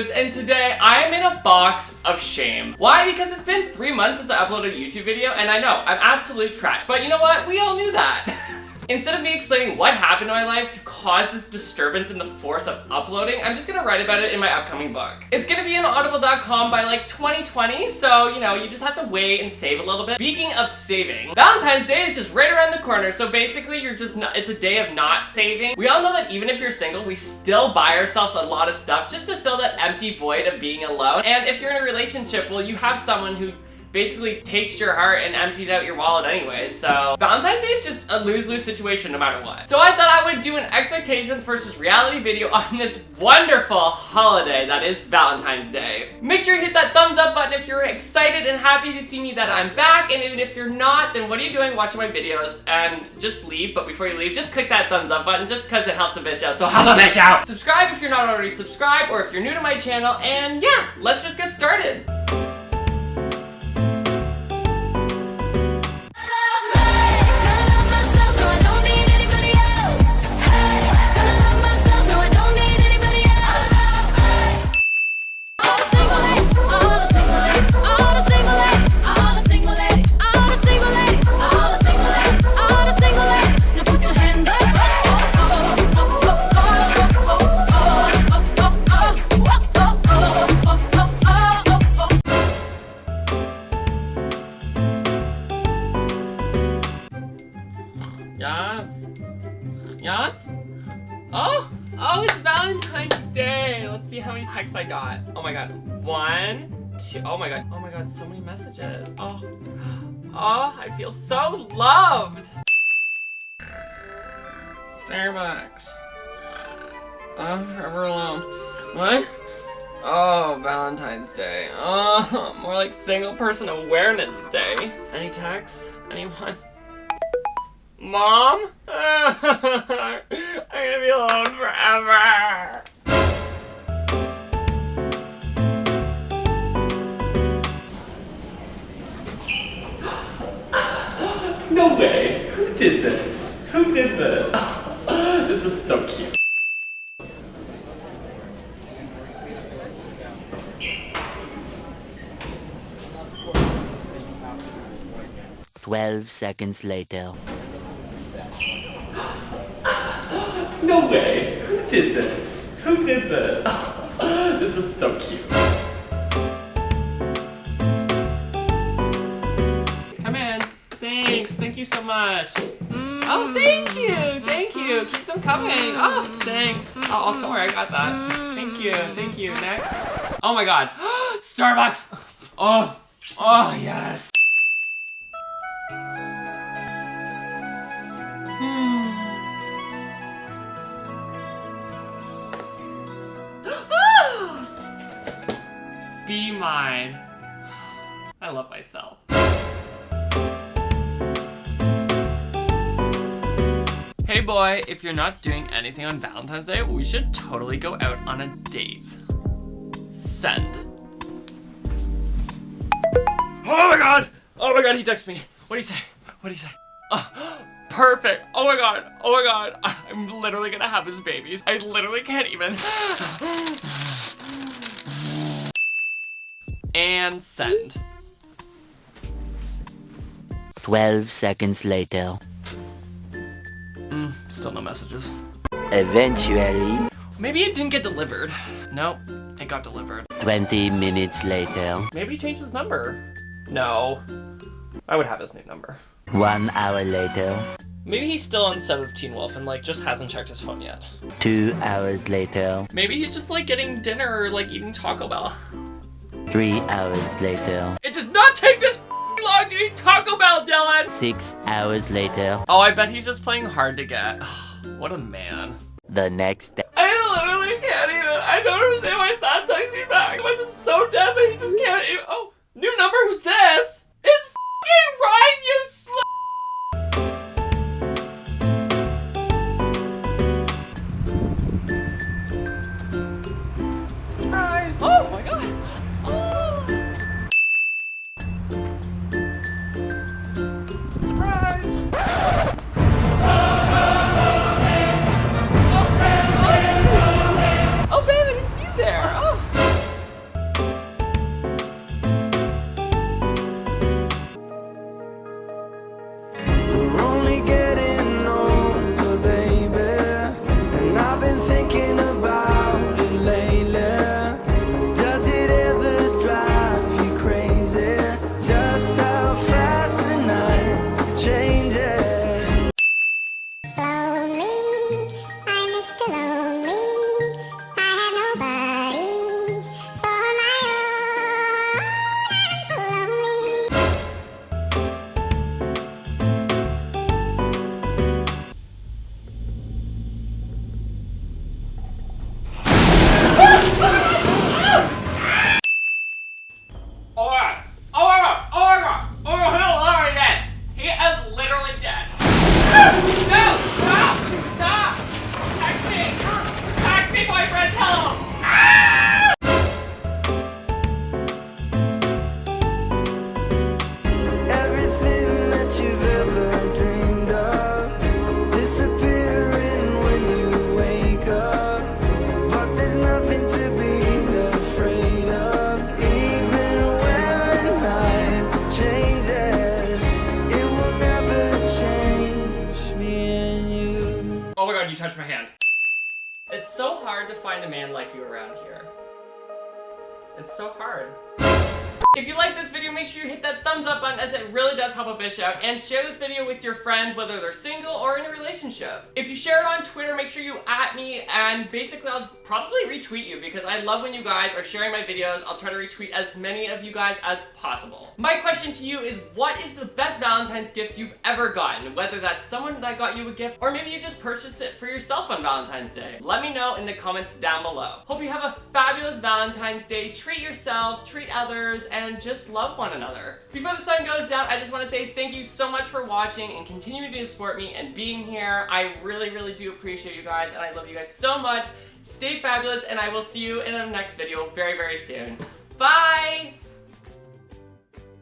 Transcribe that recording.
Woods, and today I am in a box of shame. Why? Because it's been three months since I uploaded a YouTube video, and I know, I'm absolute trash, but you know what? We all knew that. Instead of me explaining what happened in my life to cause this disturbance in the force of uploading, I'm just gonna write about it in my upcoming book. It's gonna be in audible.com by like 2020, so you know, you just have to wait and save a little bit. Speaking of saving, Valentine's Day is just right around the corner, so basically you're just not, it's a day of not saving. We all know that even if you're single, we still buy ourselves a lot of stuff just to fill that empty void of being alone. And if you're in a relationship, well, you have someone who basically takes your heart and empties out your wallet anyway, so Valentine's Day is just a lose-lose situation no matter what. So I thought I would do an expectations versus reality video on this wonderful holiday that is Valentine's Day. Make sure you hit that thumbs up button if you're excited and happy to see me that I'm back, and even if you're not, then what are you doing watching my videos? And just leave, but before you leave, just click that thumbs up button just because it helps a bitch out, so help a bitch out! Subscribe if you're not already subscribed, or if you're new to my channel, and yeah, let's just get started. How many texts I got. Oh my god. One, two, oh my god. Oh my god, so many messages. Oh. Oh, I feel so loved! Starbucks. Oh, forever alone. What? Oh, Valentine's Day. Oh, more like Single Person Awareness Day. Any texts? Anyone? Mom? I'm gonna be alone forever. No way. Who did this? Who did this? this is so cute. Twelve seconds later. No way! Who did this? Who did this? this is so cute. You so. Mm. Oh, thank you. Thank you. Mm. Keep them coming. Mm. Oh, thanks. Oh, oh, don't worry. I got that. Thank you. Thank you. Next. Oh my god. Starbucks. Oh. Oh, yes. Hmm. Be mine. I love myself. Hey boy, if you're not doing anything on Valentine's Day, we should totally go out on a date. Send. Oh my god! Oh my god, he texted me. What'd he say? What'd he say? Oh, perfect. Oh my god. Oh my god. I'm literally gonna have his babies. I literally can't even. and send. 12 seconds later. Still no messages. Eventually. Maybe it didn't get delivered. Nope, it got delivered. 20 minutes later. Maybe he changed his number. No. I would have his new number. One hour later. Maybe he's still on set of Teen Wolf and like just hasn't checked his phone yet. Two hours later. Maybe he's just like getting dinner or like eating Taco Bell. Three hours later. It does not take this long to eat Taco Bell, Dylan! Six hours later. Oh, I bet he's just playing hard to get. what a man. The next day. I literally can't even. I don't understand why he's not texting me back. I'm just so dead that he just can't even. Oh, new number? Who's this? Touch my hand. It's so hard to find a man like you around here. It's so hard. If you like this video, make sure you hit that thumbs up button as it really does help a bitch out and share this video with your friends whether they're single or in a relationship. If you share it on Twitter, make sure you at me and basically I'll probably retweet you because I love when you guys are sharing my videos. I'll try to retweet as many of you guys as possible. My question to you is what is the best Valentine's gift you've ever gotten? Whether that's someone that got you a gift or maybe you just purchased it for yourself on Valentine's Day. Let me know in the comments down below. Hope you have a fabulous Valentine's Day. Treat yourself, treat others, and just love one another. Before the sun goes down, I just want to say thank you so much for watching and continuing to support me and being here. I really, really do appreciate you guys, and I love you guys so much. Stay fabulous, and I will see you in the next video very, very soon. Bye!